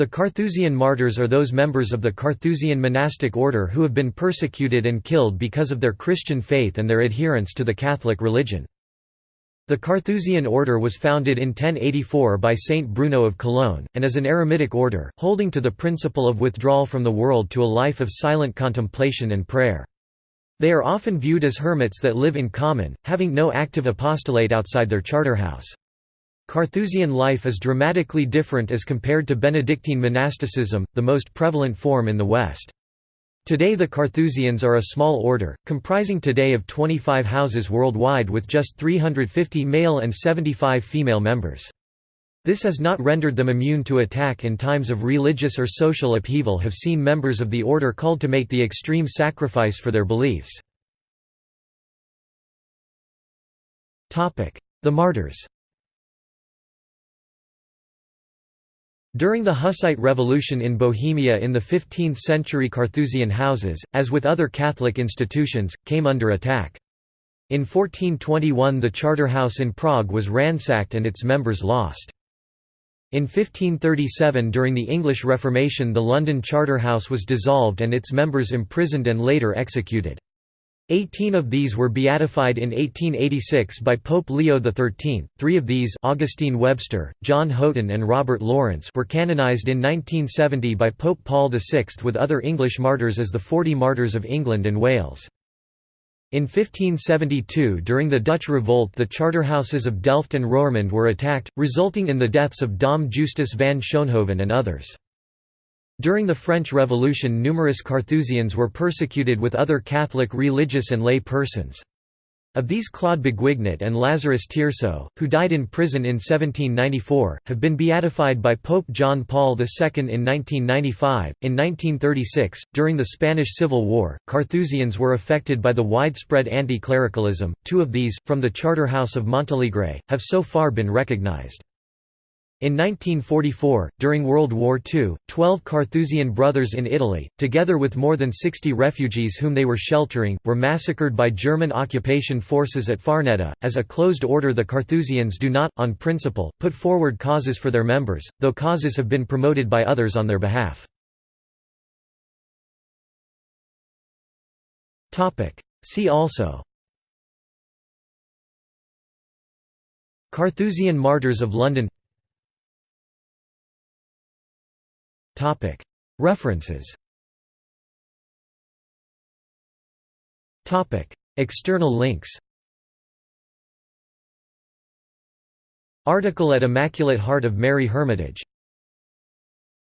The Carthusian martyrs are those members of the Carthusian monastic order who have been persecuted and killed because of their Christian faith and their adherence to the Catholic religion. The Carthusian order was founded in 1084 by Saint Bruno of Cologne, and is an eremitic order, holding to the principle of withdrawal from the world to a life of silent contemplation and prayer. They are often viewed as hermits that live in common, having no active apostolate outside their charterhouse. Carthusian life is dramatically different as compared to Benedictine monasticism, the most prevalent form in the West. Today the Carthusians are a small order, comprising today of 25 houses worldwide with just 350 male and 75 female members. This has not rendered them immune to attack in times of religious or social upheaval have seen members of the order called to make the extreme sacrifice for their beliefs. The martyrs During the Hussite Revolution in Bohemia in the 15th century Carthusian houses, as with other Catholic institutions, came under attack. In 1421 the Charterhouse in Prague was ransacked and its members lost. In 1537 during the English Reformation the London Charterhouse was dissolved and its members imprisoned and later executed. Eighteen of these were beatified in 1886 by Pope Leo XIII, three of these Augustine Webster, John Houghton and Robert Lawrence were canonized in 1970 by Pope Paul VI with other English martyrs as the Forty Martyrs of England and Wales. In 1572 during the Dutch Revolt the charterhouses of Delft and Roermond were attacked, resulting in the deaths of Dom Justus van Schoonhoven and others. During the French Revolution numerous Carthusians were persecuted with other Catholic religious and lay persons. Of these Claude Beguignot and Lazarus Tiersot, who died in prison in 1794, have been beatified by Pope John Paul II in 1995. In 1936, during the Spanish Civil War, Carthusians were affected by the widespread anti-clericalism. Two of these, from the Charter House of Montalegre, have so far been recognized. In 1944, during World War II, twelve Carthusian brothers in Italy, together with more than 60 refugees whom they were sheltering, were massacred by German occupation forces at Farneta. As a closed order, the Carthusians do not, on principle, put forward causes for their members, though causes have been promoted by others on their behalf. See also Carthusian Martyrs of London References. External links. Article at Immaculate Heart of Mary Hermitage